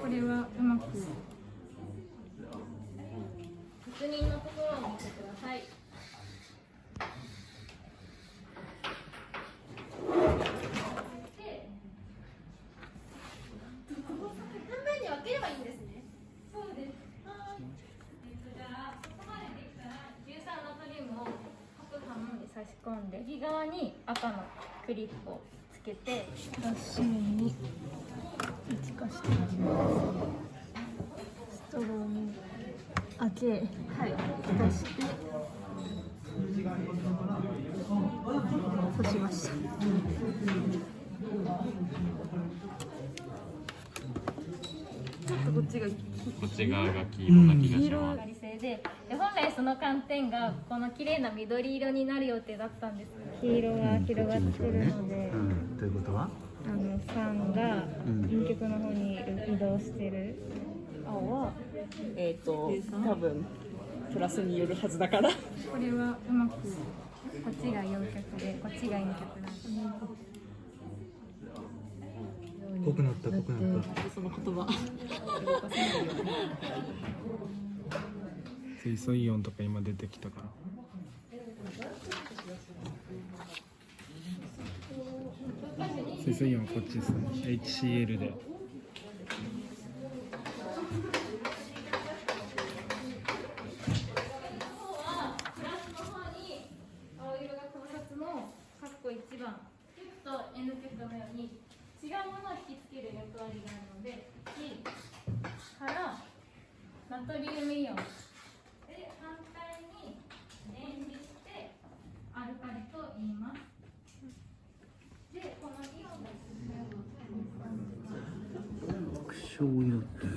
これはうまく。確認のところを見てください。半分に分ければいいんですね。そうです。えっとじゃあそこまでできたら硫酸ナトリウムを各半に差し込んで右側に赤のクリップをつけて脱脂麺に一化していきますストローに開けはい蓋して干しましたちょっとこっちがこっち側が黄色な気がし色ますが。理性でで本来その寒天がこの綺麗な緑色になる予定だったんです黄色が広がってるので、うん、ということはあの酸が陰極の方に移動してる、青はえっ、と多分プラスによるはずだから。これはうまくこっちが陽極でこっちが陰極なん濃くなった濃くなった。その言葉。水素イオンとか今出てきたから水素イオンこっちですね。HCl で。方はプラスの方に青色が考察のカッコ1番。極と N 極のように違うものを引きつける役割があるので1からナトリウムイオンで反対に電離してアルカリと言いますって。